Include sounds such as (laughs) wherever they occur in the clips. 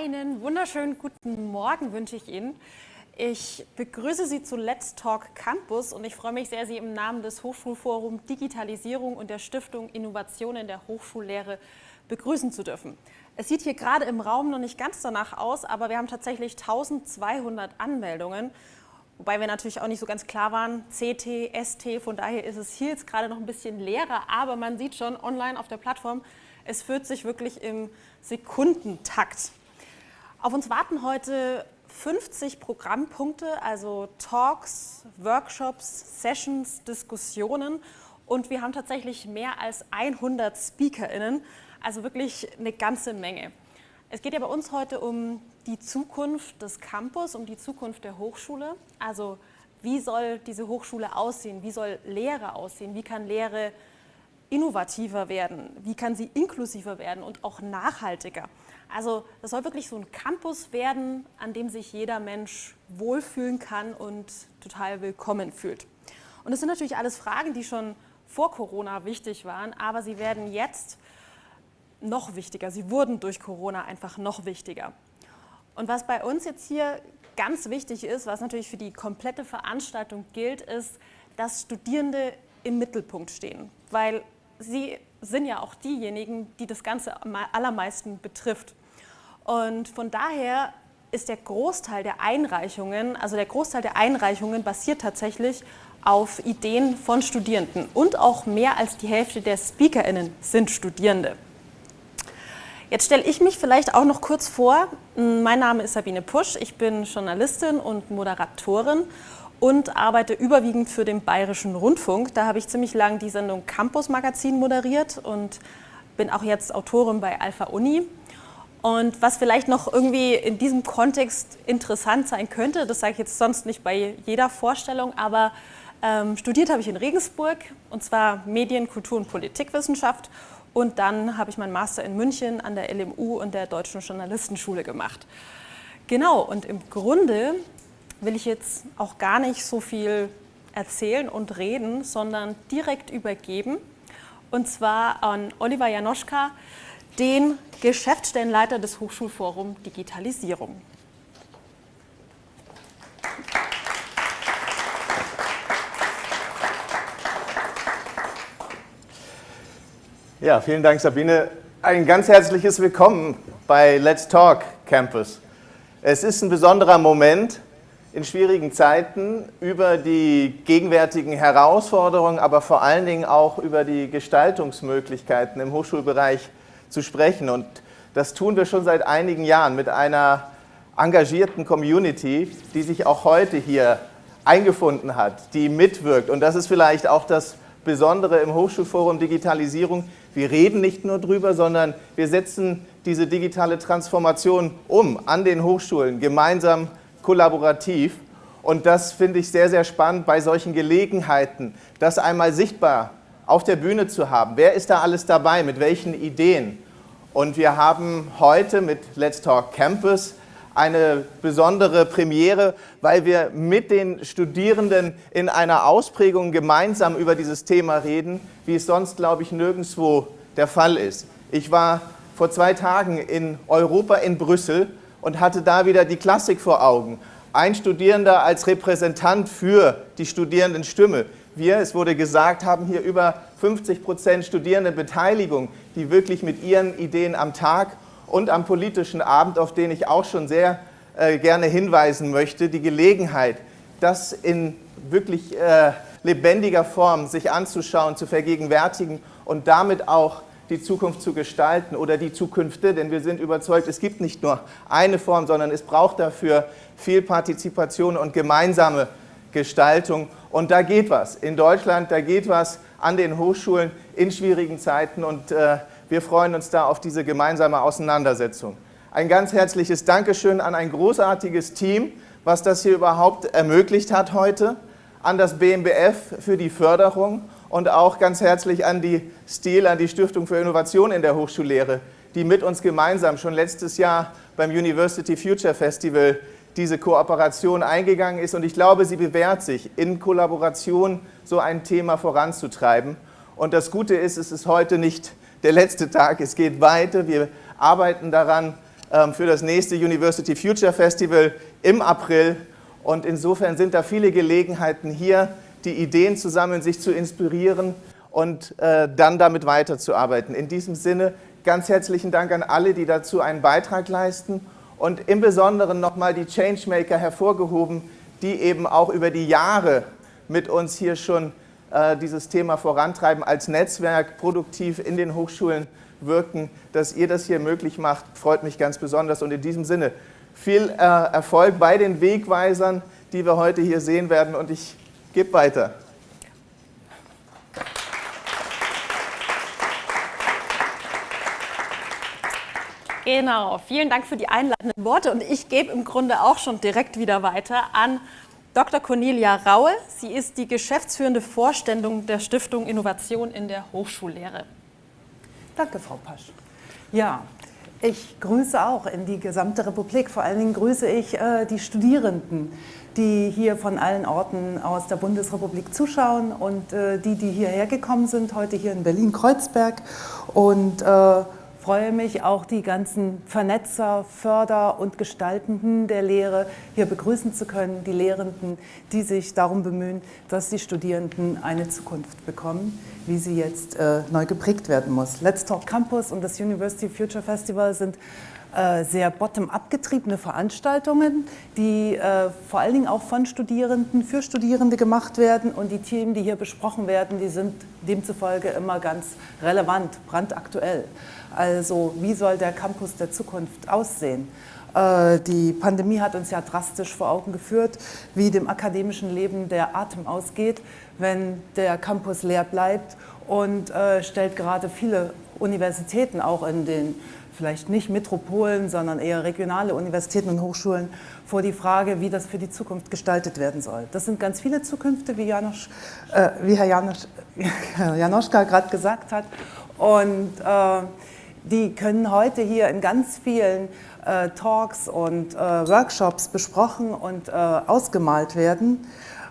Einen wunderschönen guten Morgen wünsche ich Ihnen. Ich begrüße Sie zu Let's Talk Campus und ich freue mich sehr, Sie im Namen des Hochschulforums Digitalisierung und der Stiftung Innovation in der Hochschullehre begrüßen zu dürfen. Es sieht hier gerade im Raum noch nicht ganz danach aus, aber wir haben tatsächlich 1200 Anmeldungen, wobei wir natürlich auch nicht so ganz klar waren, CT, ST, von daher ist es hier jetzt gerade noch ein bisschen leerer, aber man sieht schon online auf der Plattform, es führt sich wirklich im Sekundentakt. Auf uns warten heute 50 Programmpunkte, also Talks, Workshops, Sessions, Diskussionen. Und wir haben tatsächlich mehr als 100 SpeakerInnen, also wirklich eine ganze Menge. Es geht ja bei uns heute um die Zukunft des Campus, um die Zukunft der Hochschule, also wie soll diese Hochschule aussehen, wie soll Lehre aussehen, wie kann Lehre innovativer werden, wie kann sie inklusiver werden und auch nachhaltiger. Also das soll wirklich so ein Campus werden, an dem sich jeder Mensch wohlfühlen kann und total willkommen fühlt. Und das sind natürlich alles Fragen, die schon vor Corona wichtig waren, aber sie werden jetzt noch wichtiger. Sie wurden durch Corona einfach noch wichtiger. Und was bei uns jetzt hier ganz wichtig ist, was natürlich für die komplette Veranstaltung gilt, ist, dass Studierende im Mittelpunkt stehen, weil sie sind ja auch diejenigen, die das Ganze am allermeisten betrifft. Und von daher ist der Großteil der Einreichungen, also der Großteil der Einreichungen basiert tatsächlich auf Ideen von Studierenden und auch mehr als die Hälfte der SpeakerInnen sind Studierende. Jetzt stelle ich mich vielleicht auch noch kurz vor. Mein Name ist Sabine Pusch, ich bin Journalistin und Moderatorin und arbeite überwiegend für den Bayerischen Rundfunk. Da habe ich ziemlich lang die Sendung Campus Magazin moderiert und bin auch jetzt Autorin bei Alpha Uni und was vielleicht noch irgendwie in diesem Kontext interessant sein könnte, das sage ich jetzt sonst nicht bei jeder Vorstellung, aber ähm, studiert habe ich in Regensburg und zwar Medien, Kultur und Politikwissenschaft und dann habe ich meinen Master in München an der LMU und der Deutschen Journalistenschule gemacht. Genau, und im Grunde will ich jetzt auch gar nicht so viel erzählen und reden, sondern direkt übergeben und zwar an Oliver Janoschka, den Geschäftsstellenleiter des Hochschulforum Digitalisierung. Ja, vielen Dank Sabine. Ein ganz herzliches Willkommen bei Let's Talk Campus. Es ist ein besonderer Moment in schwierigen Zeiten über die gegenwärtigen Herausforderungen, aber vor allen Dingen auch über die Gestaltungsmöglichkeiten im Hochschulbereich zu sprechen. Und das tun wir schon seit einigen Jahren mit einer engagierten Community, die sich auch heute hier eingefunden hat, die mitwirkt. Und das ist vielleicht auch das Besondere im Hochschulforum Digitalisierung. Wir reden nicht nur drüber, sondern wir setzen diese digitale Transformation um an den Hochschulen, gemeinsam, kollaborativ. Und das finde ich sehr, sehr spannend bei solchen Gelegenheiten, das einmal sichtbar auf der Bühne zu haben. Wer ist da alles dabei, mit welchen Ideen? Und wir haben heute mit Let's Talk Campus eine besondere Premiere, weil wir mit den Studierenden in einer Ausprägung gemeinsam über dieses Thema reden, wie es sonst, glaube ich, nirgendwo der Fall ist. Ich war vor zwei Tagen in Europa in Brüssel und hatte da wieder die Klassik vor Augen. Ein Studierender als Repräsentant für die Studierendenstimme. Wir, es wurde gesagt, haben hier über 50 Prozent Studierendenbeteiligung, die wirklich mit ihren Ideen am Tag und am politischen Abend, auf den ich auch schon sehr äh, gerne hinweisen möchte, die Gelegenheit, das in wirklich äh, lebendiger Form sich anzuschauen, zu vergegenwärtigen und damit auch die Zukunft zu gestalten oder die Zukünfte, denn wir sind überzeugt, es gibt nicht nur eine Form, sondern es braucht dafür viel Partizipation und gemeinsame Gestaltung. Und da geht was. In Deutschland, da geht was an den Hochschulen in schwierigen Zeiten und äh, wir freuen uns da auf diese gemeinsame Auseinandersetzung. Ein ganz herzliches Dankeschön an ein großartiges Team, was das hier überhaupt ermöglicht hat heute, an das BMBF für die Förderung und auch ganz herzlich an die STIL, an die Stiftung für Innovation in der Hochschullehre, die mit uns gemeinsam schon letztes Jahr beim University Future Festival diese Kooperation eingegangen ist und ich glaube, sie bewährt sich, in Kollaboration so ein Thema voranzutreiben. Und das Gute ist, es ist heute nicht der letzte Tag, es geht weiter, wir arbeiten daran, ähm, für das nächste University Future Festival im April. Und insofern sind da viele Gelegenheiten hier, die Ideen zusammen sich zu inspirieren und äh, dann damit weiterzuarbeiten. In diesem Sinne ganz herzlichen Dank an alle, die dazu einen Beitrag leisten und im Besonderen nochmal die Changemaker hervorgehoben, die eben auch über die Jahre mit uns hier schon äh, dieses Thema vorantreiben, als Netzwerk produktiv in den Hochschulen wirken. Dass ihr das hier möglich macht, freut mich ganz besonders. Und in diesem Sinne viel äh, Erfolg bei den Wegweisern, die wir heute hier sehen werden. Und ich gebe weiter. Genau, vielen Dank für die einleitenden Worte und ich gebe im Grunde auch schon direkt wieder weiter an Dr. Cornelia Raue. Sie ist die geschäftsführende Vorständung der Stiftung Innovation in der Hochschullehre. Danke, Frau Pasch. Ja, ich grüße auch in die gesamte Republik. Vor allen Dingen grüße ich äh, die Studierenden, die hier von allen Orten aus der Bundesrepublik zuschauen und äh, die, die hierher gekommen sind, heute hier in Berlin-Kreuzberg. Und äh, freue mich, auch die ganzen Vernetzer, Förder und Gestaltenden der Lehre hier begrüßen zu können, die Lehrenden, die sich darum bemühen, dass die Studierenden eine Zukunft bekommen, wie sie jetzt äh, neu geprägt werden muss. Let's Talk Campus und das University Future Festival sind äh, sehr bottom-up getriebene Veranstaltungen, die äh, vor allen Dingen auch von Studierenden für Studierende gemacht werden und die Themen, die hier besprochen werden, die sind demzufolge immer ganz relevant, brandaktuell. Also wie soll der Campus der Zukunft aussehen? Äh, die Pandemie hat uns ja drastisch vor Augen geführt, wie dem akademischen Leben der Atem ausgeht, wenn der Campus leer bleibt und stellt gerade viele Universitäten auch in den vielleicht nicht Metropolen, sondern eher regionale Universitäten und Hochschulen vor die Frage, wie das für die Zukunft gestaltet werden soll. Das sind ganz viele Zukünfte, wie, Janosch, äh, wie Herr Janosch, (laughs) Janoschka gerade gesagt hat. Und äh, die können heute hier in ganz vielen äh, Talks und äh, Workshops besprochen und äh, ausgemalt werden.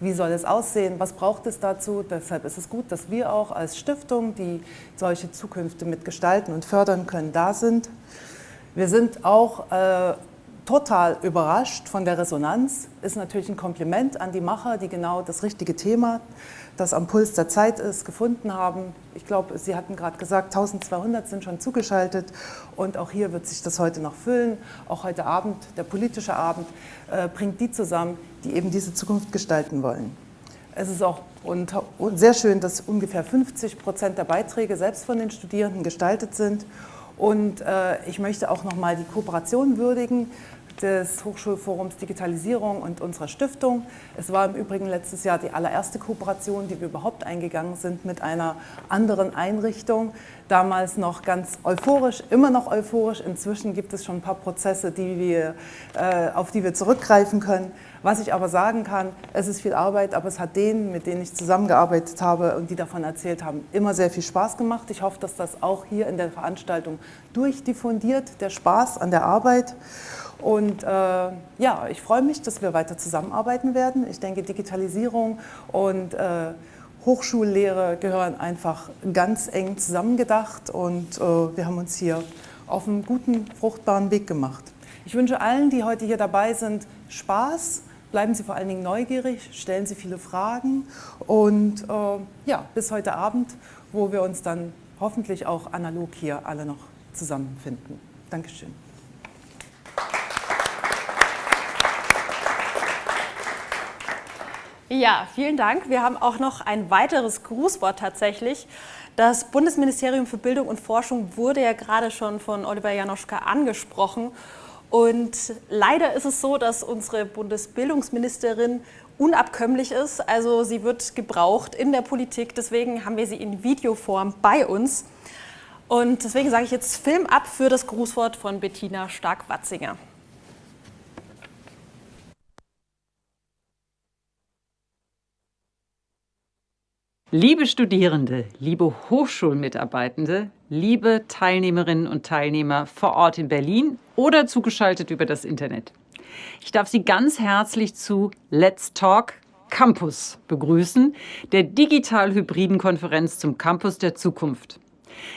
Wie soll es aussehen? Was braucht es dazu? Deshalb ist es gut, dass wir auch als Stiftung, die solche Zukünfte mitgestalten und fördern können, da sind. Wir sind auch äh, total überrascht von der Resonanz. Ist natürlich ein Kompliment an die Macher, die genau das richtige Thema das am Puls der Zeit ist, gefunden haben. Ich glaube, Sie hatten gerade gesagt, 1200 sind schon zugeschaltet und auch hier wird sich das heute noch füllen. Auch heute Abend, der politische Abend, äh, bringt die zusammen, die eben diese Zukunft gestalten wollen. Es ist auch sehr schön, dass ungefähr 50 Prozent der Beiträge selbst von den Studierenden gestaltet sind. Und äh, ich möchte auch noch mal die Kooperation würdigen des Hochschulforums Digitalisierung und unserer Stiftung. Es war im Übrigen letztes Jahr die allererste Kooperation, die wir überhaupt eingegangen sind mit einer anderen Einrichtung. Damals noch ganz euphorisch, immer noch euphorisch. Inzwischen gibt es schon ein paar Prozesse, die wir, äh, auf die wir zurückgreifen können. Was ich aber sagen kann, es ist viel Arbeit, aber es hat denen, mit denen ich zusammengearbeitet habe und die davon erzählt haben, immer sehr viel Spaß gemacht. Ich hoffe, dass das auch hier in der Veranstaltung durchdiffundiert, der Spaß an der Arbeit. Und äh, ja, ich freue mich, dass wir weiter zusammenarbeiten werden. Ich denke, Digitalisierung und äh, Hochschullehre gehören einfach ganz eng zusammengedacht und äh, wir haben uns hier auf einen guten, fruchtbaren Weg gemacht. Ich wünsche allen, die heute hier dabei sind, Spaß. Bleiben Sie vor allen Dingen neugierig, stellen Sie viele Fragen und äh, ja, bis heute Abend, wo wir uns dann hoffentlich auch analog hier alle noch zusammenfinden. Dankeschön. Ja, vielen Dank. Wir haben auch noch ein weiteres Grußwort tatsächlich. Das Bundesministerium für Bildung und Forschung wurde ja gerade schon von Oliver Janoschka angesprochen. Und leider ist es so, dass unsere Bundesbildungsministerin unabkömmlich ist. Also sie wird gebraucht in der Politik. Deswegen haben wir sie in Videoform bei uns. Und deswegen sage ich jetzt Film ab für das Grußwort von Bettina Stark-Watzinger. Liebe Studierende, liebe Hochschulmitarbeitende, liebe Teilnehmerinnen und Teilnehmer vor Ort in Berlin oder zugeschaltet über das Internet. Ich darf Sie ganz herzlich zu Let's Talk Campus begrüßen, der digital-hybriden Konferenz zum Campus der Zukunft.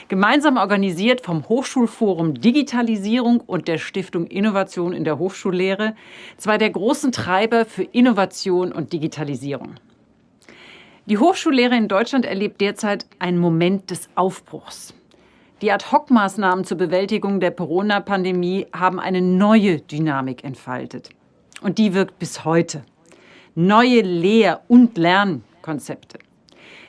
Gemeinsam organisiert vom Hochschulforum Digitalisierung und der Stiftung Innovation in der Hochschullehre, zwei der großen Treiber für Innovation und Digitalisierung. Die Hochschullehre in Deutschland erlebt derzeit einen Moment des Aufbruchs. Die Ad-Hoc-Maßnahmen zur Bewältigung der Corona-Pandemie haben eine neue Dynamik entfaltet. Und die wirkt bis heute. Neue Lehr- und Lernkonzepte.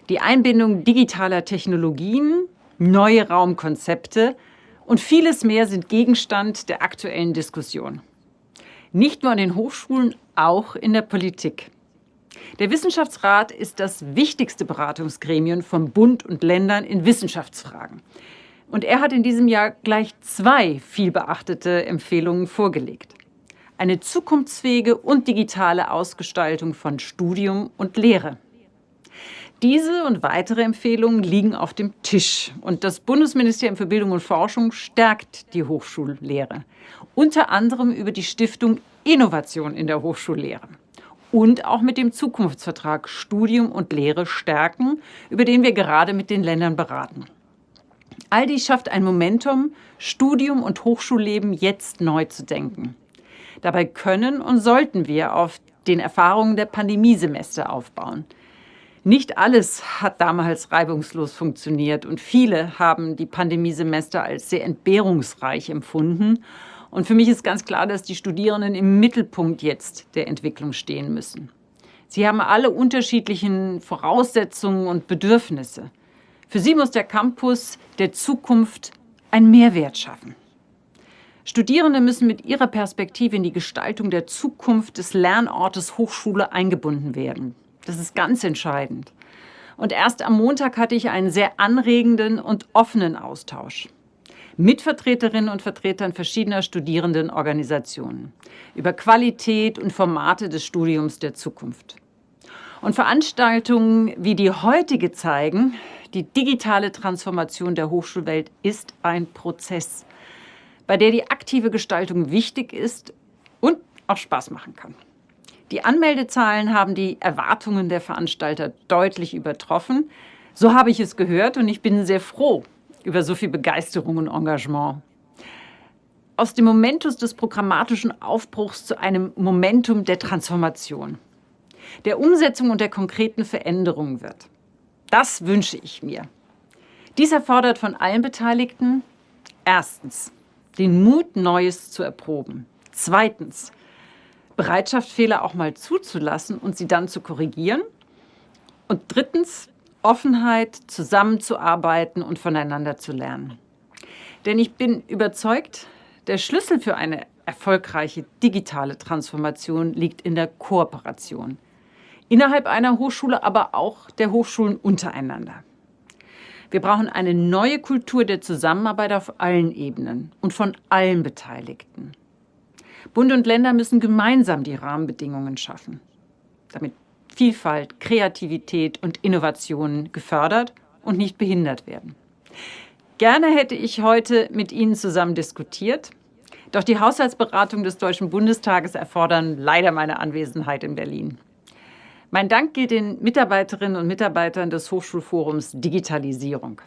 Die Einbindung digitaler Technologien neue Raumkonzepte und vieles mehr sind Gegenstand der aktuellen Diskussion. Nicht nur an den Hochschulen, auch in der Politik. Der Wissenschaftsrat ist das wichtigste Beratungsgremium von Bund und Ländern in Wissenschaftsfragen. Und er hat in diesem Jahr gleich zwei vielbeachtete Empfehlungen vorgelegt. Eine zukunftsfähige und digitale Ausgestaltung von Studium und Lehre. Diese und weitere Empfehlungen liegen auf dem Tisch. Und das Bundesministerium für Bildung und Forschung stärkt die Hochschullehre. Unter anderem über die Stiftung Innovation in der Hochschullehre. Und auch mit dem Zukunftsvertrag Studium und Lehre stärken, über den wir gerade mit den Ländern beraten. All dies schafft ein Momentum, Studium und Hochschulleben jetzt neu zu denken. Dabei können und sollten wir auf den Erfahrungen der Pandemiesemester aufbauen. Nicht alles hat damals reibungslos funktioniert und viele haben die Pandemiesemester als sehr entbehrungsreich empfunden. Und für mich ist ganz klar, dass die Studierenden im Mittelpunkt jetzt der Entwicklung stehen müssen. Sie haben alle unterschiedlichen Voraussetzungen und Bedürfnisse. Für sie muss der Campus der Zukunft einen Mehrwert schaffen. Studierende müssen mit ihrer Perspektive in die Gestaltung der Zukunft des Lernortes Hochschule eingebunden werden. Das ist ganz entscheidend. Und erst am Montag hatte ich einen sehr anregenden und offenen Austausch mit Vertreterinnen und Vertretern verschiedener Studierendenorganisationen über Qualität und Formate des Studiums der Zukunft. Und Veranstaltungen wie die heutige zeigen, die digitale Transformation der Hochschulwelt ist ein Prozess, bei der die aktive Gestaltung wichtig ist und auch Spaß machen kann. Die Anmeldezahlen haben die Erwartungen der Veranstalter deutlich übertroffen. So habe ich es gehört und ich bin sehr froh über so viel Begeisterung und Engagement. Aus dem Momentus des programmatischen Aufbruchs zu einem Momentum der Transformation, der Umsetzung und der konkreten Veränderung wird. Das wünsche ich mir. Dies erfordert von allen Beteiligten erstens den Mut, Neues zu erproben. Zweitens Bereitschaft, Fehler auch mal zuzulassen und sie dann zu korrigieren. Und drittens, Offenheit, zusammenzuarbeiten und voneinander zu lernen. Denn ich bin überzeugt, der Schlüssel für eine erfolgreiche digitale Transformation liegt in der Kooperation. Innerhalb einer Hochschule, aber auch der Hochschulen untereinander. Wir brauchen eine neue Kultur der Zusammenarbeit auf allen Ebenen und von allen Beteiligten. Bund und Länder müssen gemeinsam die Rahmenbedingungen schaffen, damit Vielfalt, Kreativität und Innovation gefördert und nicht behindert werden. Gerne hätte ich heute mit Ihnen zusammen diskutiert, doch die Haushaltsberatung des Deutschen Bundestages erfordern leider meine Anwesenheit in Berlin. Mein Dank gilt den Mitarbeiterinnen und Mitarbeitern des Hochschulforums Digitalisierung,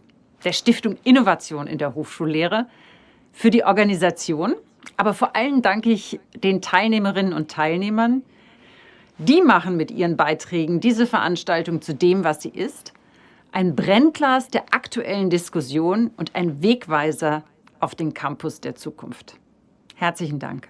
der Stiftung Innovation in der Hochschullehre, für die Organisation aber vor allem danke ich den Teilnehmerinnen und Teilnehmern. Die machen mit ihren Beiträgen diese Veranstaltung zu dem, was sie ist. Ein Brennglas der aktuellen Diskussion und ein Wegweiser auf den Campus der Zukunft. Herzlichen Dank.